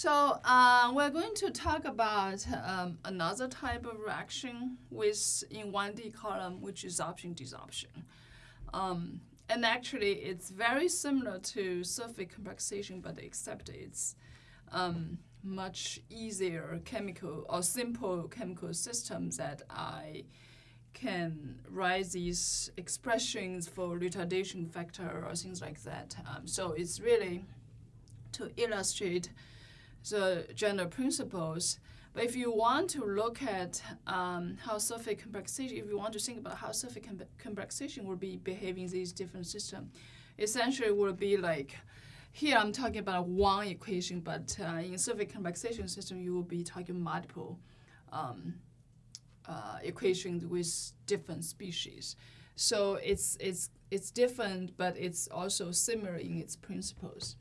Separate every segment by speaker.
Speaker 1: So uh, we're going to talk about um, another type of reaction with in 1D column, which is absorption desorption. Um, and actually, it's very similar to surface complexation, but except it's um, much easier chemical or simple chemical systems that I can write these expressions for retardation factor or things like that. Um, so it's really to illustrate the general principles. But if you want to look at um, how surface complexation, if you want to think about how surface com complexation will be behaving in these different systems, essentially will be like, here I'm talking about one equation, but uh, in surface complexation system, you will be talking multiple um, uh, equations with different species. So it's, it's, it's different, but it's also similar in its principles.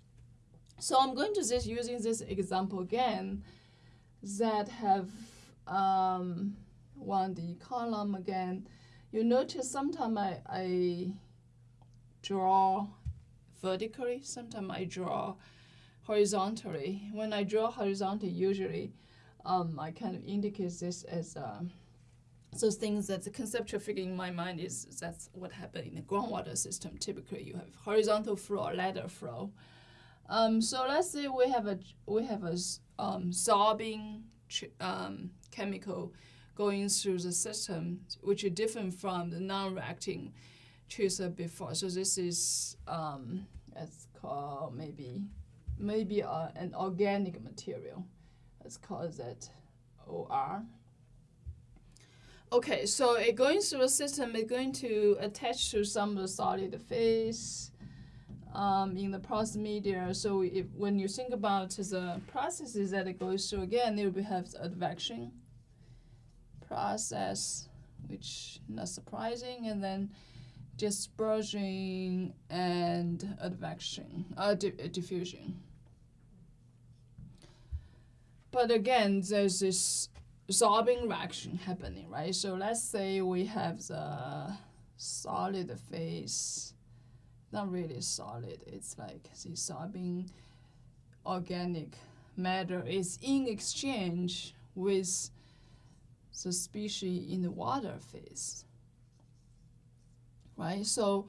Speaker 1: So I'm going to just using this example again that have um, 1D column again. You notice sometimes I, I draw vertically, sometimes I draw horizontally. When I draw horizontally, usually um, I kind of indicate this as uh, those things that the conceptual figure in my mind is that's what happened in the groundwater system. Typically, you have horizontal flow, ladder flow. Um, so let's say we have a we have a um, sorbing um, chemical going through the system, which is different from the non-reacting tracer before. So this is um, it's called maybe maybe uh, an organic material. Let's call that OR. Okay, so it going through the system, it's going to attach to some of the solid phase um, in the porous media. So if, when you think about the processes that it goes through, again, it will have advection process, which not surprising, and then dispersion and advection, uh, di diffusion. But again, there's this sorbing reaction happening, right? So let's say we have the solid phase not really solid. It's like the sorbing organic matter is in exchange with the species in the water phase. Right? So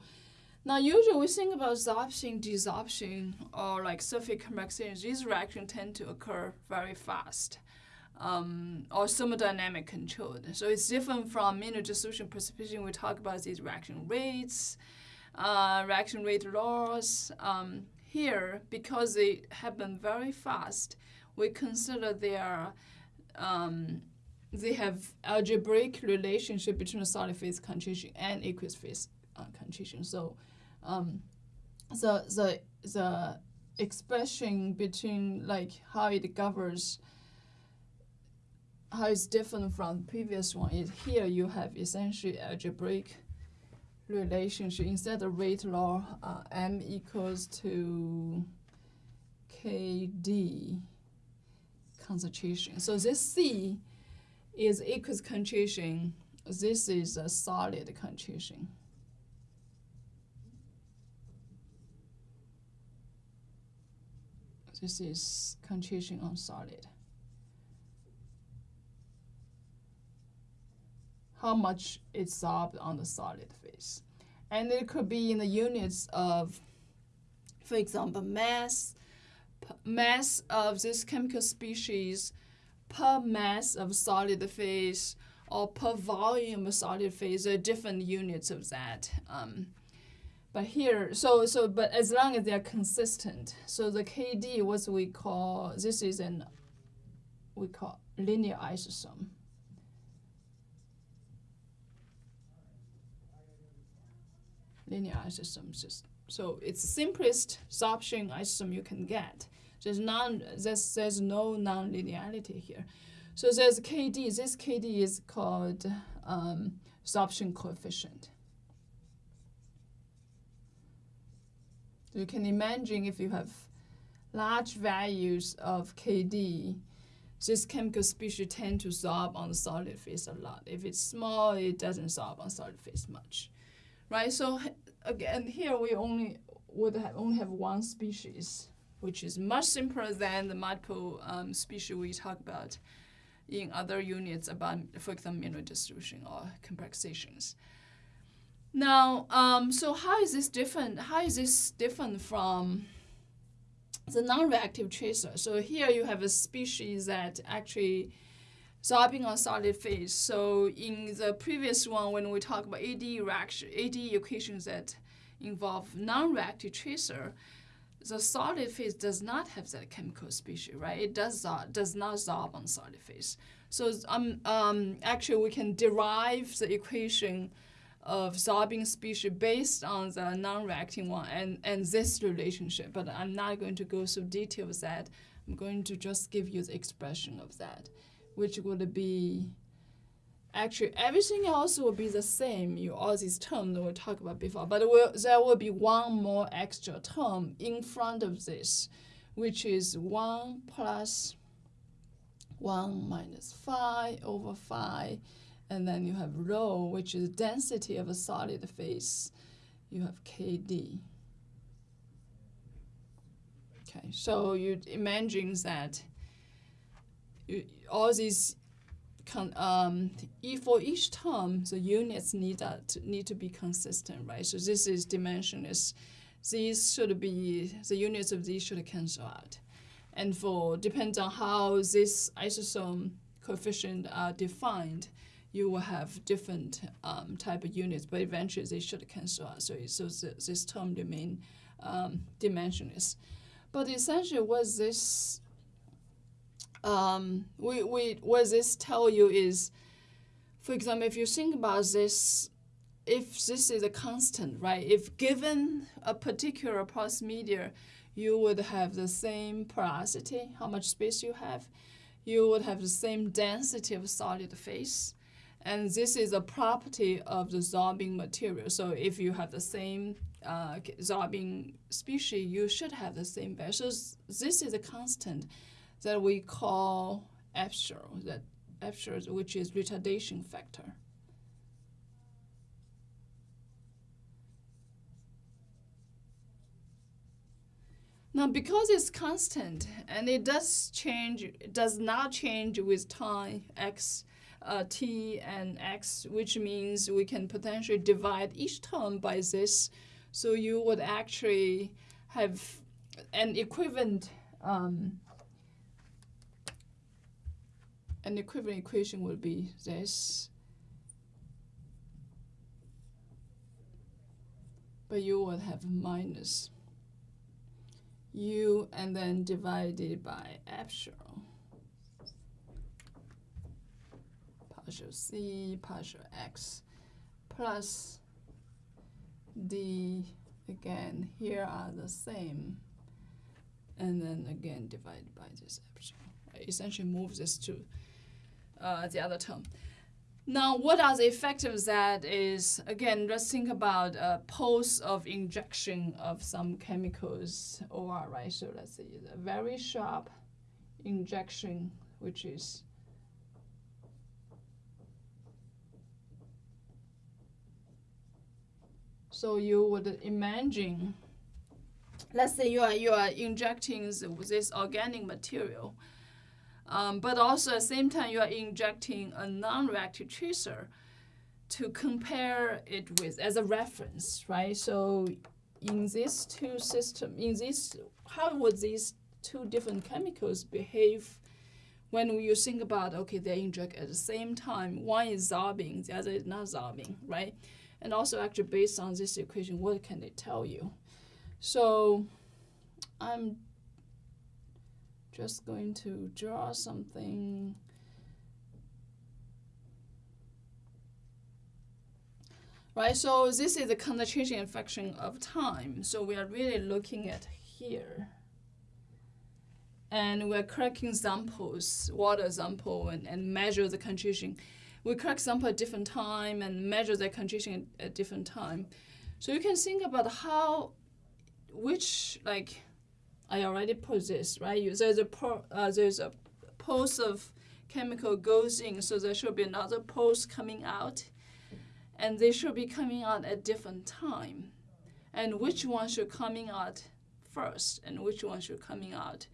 Speaker 1: now usually we think about absorption, desorption, or like surface complexation. These reactions tend to occur very fast. Um, or thermodynamic controlled. So it's different from mineral dissolution precipitation. We talk about these reaction rates, uh, reaction rate laws. Um, here, because they happen very fast, we consider they are um, they have algebraic relationship between solid phase concentration and aqueous phase uh, concentration. So um, the the the expression between like how it governs how it's different from previous one is here you have essentially algebraic relationship instead of rate law uh, m equals to kd concentration. So this c is aqueous concentration. This is a solid concentration. This is concentration on solid how much it's sorbed on the solid phase. And it could be in the units of, for example, mass, mass of this chemical species per mass of solid phase or per volume of solid phase, there are different units of that. Um, but here, so, so, but as long as they're consistent, so the KD, what we call, this is an, we call linear isotherm. Linear isotherms. So it's simplest sorption isotherm you can get. There's, non, there's, there's no non-linearity here. So there's KD. This KD is called um, sorption coefficient. You can imagine if you have large values of KD, this chemical species tend to sorb on the solid phase a lot. If it's small, it doesn't sorb on solid phase much right? So again, here we only would have only have one species which is much simpler than the multiple um, species we talk about in other units about, for example, mineral distribution or complexations. Now, um, so how is this different? How is this different from the non-reactive tracer? So here you have a species that actually sorbing on solid phase. So in the previous one, when we talk about AD reaction, AD equations that involve non-reactive tracer, the solid phase does not have that chemical species, right? It does does not sorb on solid phase. So um, um, actually, we can derive the equation of sorbing species based on the non-reacting one and, and this relationship. But I'm not going to go through details that. I'm going to just give you the expression of that, which would be actually everything else will be the same. You all these terms that we talked about before, but will, there will be one more extra term in front of this, which is one plus one minus phi over phi, and then you have rho, which is density of a solid phase. You have Kd. Okay, so you imagine that you, all these um, for each term, the units need that need to be consistent, right? So this is dimensionless. These should be the units of these should cancel out, and for depends on how this isotherm coefficient are defined, you will have different um, type of units, but eventually they should cancel out. So so this term remain um, dimensionless. But essentially, what this um, we, we, what this tell you is, for example, if you think about this, if this is a constant, right? If given a particular porous media, you would have the same porosity, how much space you have. You would have the same density of solid phase. And this is a property of the sorbing material. So if you have the same uh, sorbing species, you should have the same value. So this is a constant that we call epsilon, that epsilon, which is retardation factor. Now, because it's constant and it does change, it does not change with time x, uh, t and x, which means we can potentially divide each term by this. So you would actually have an equivalent um, an equivalent equation would be this. But you would have minus u and then divided by epsilon. Partial c, partial x, plus d, again, here are the same. And then again divided by this epsilon. I essentially move this to the other term. Now, what are the effects of that is, again, let's think about a pulse of injection of some chemicals or, right? So let's say a very sharp injection, which is So you would imagine, let's say you are, you are injecting this organic material um, but also at the same time, you are injecting a non-reactive tracer to compare it with as a reference, right? So in these two systems, in this, how would these two different chemicals behave when you think about, okay, they inject at the same time, one is sorbing, the other is not sorbing, right? And also actually based on this equation, what can they tell you? So I'm just going to draw something. Right, so this is the concentration function of time. So we are really looking at here. And we're cracking samples, water sample, and, and measure the concentration. We crack sample at different time and measure the concentration at, at different time. So you can think about how, which like I already put this, right? You, there's a uh, there's a pulse of chemical goes in, so there should be another pulse coming out, and they should be coming out at different time. And which one should coming out first and which one should coming out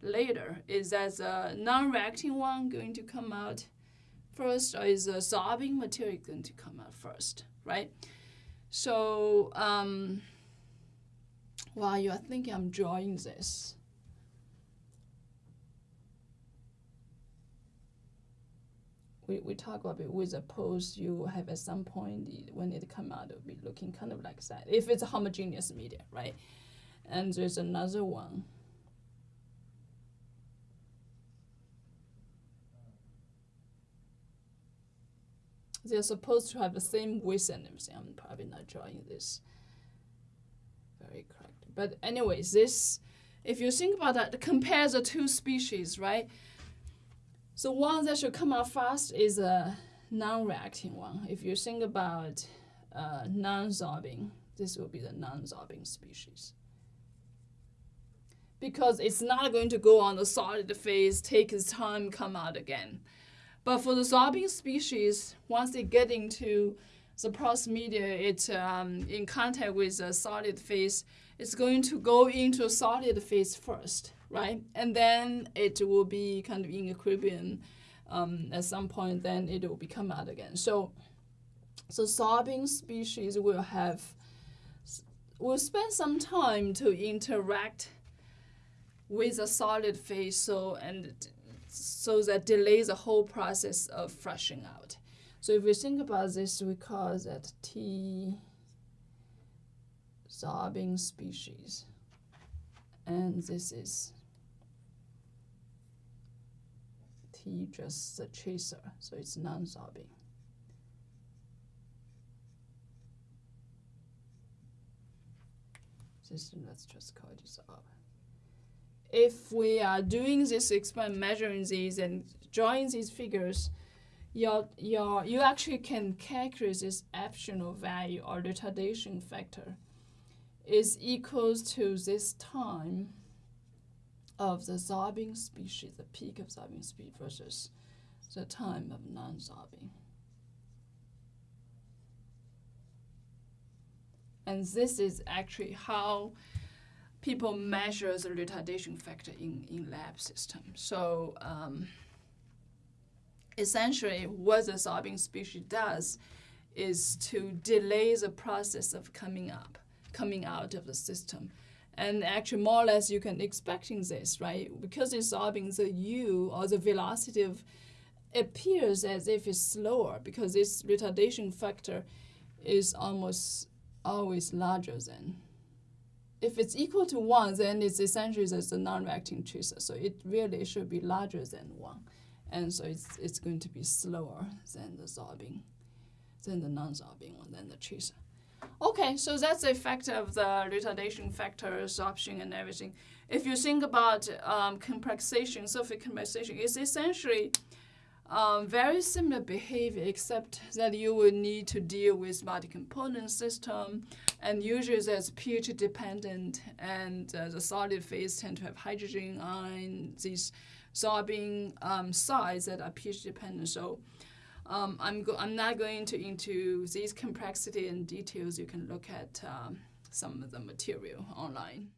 Speaker 1: later. Is that the non-reacting one going to come out first, or is the sorbing material going to come out first, right? So um, while you are thinking I'm drawing this, we, we talk about it with a pose you have at some point when it come out it will be looking kind of like that if it's a homogeneous media right? And there's another one. They're supposed to have the same width and everything. I'm probably not drawing this very correct but anyways this if you think about that compare the two species right so one that should come out fast is a non-reacting one. If you think about uh, non-sorbing, this will be the non-sorbing species. Because it's not going to go on the solid phase, take its time, come out again. But for the sorbing species, once they get into the porous media, it's um, in contact with a solid phase, it's going to go into a solid phase first right? And then it will be kind of in equilibrium um, at some point, then it will become out again. So, so sorbing species will have, will spend some time to interact with a solid phase so, and so that delays the whole process of flushing out. So if we think about this, we call that T sorbing species. And this is T just the tracer, so it's non-sorbing. System, let's just call this up. If we are doing this experiment, measuring these and drawing these figures, your, your, you actually can calculate this epsilon value or retardation factor is equals to this time of the sorbing species, the peak of sorbing speed versus the time of non-sorbing. And this is actually how people measure the retardation factor in, in lab system. So um, essentially what the sorbing species does is to delay the process of coming up, coming out of the system and actually, more or less, you can expecting this, right? Because it's solving the u or the velocity of appears as if it's slower because this retardation factor is almost always larger than. If it's equal to 1, then it's essentially as a non-reacting tracer. So it really should be larger than 1. And so it's, it's going to be slower than the sorbing, than the non-sorbing one, than the tracer. Okay, so that's the effect of the retardation factor, absorption, and everything. If you think about um, complexation, surface complexation, it's essentially um, very similar behavior, except that you will need to deal with multi-component system, and usually that's pH dependent, and uh, the solid phase tend to have hydrogen ion, these sorbing um, sites that are pH dependent. So um, I'm, I'm not going to into these complexity and details. You can look at um, some of the material online.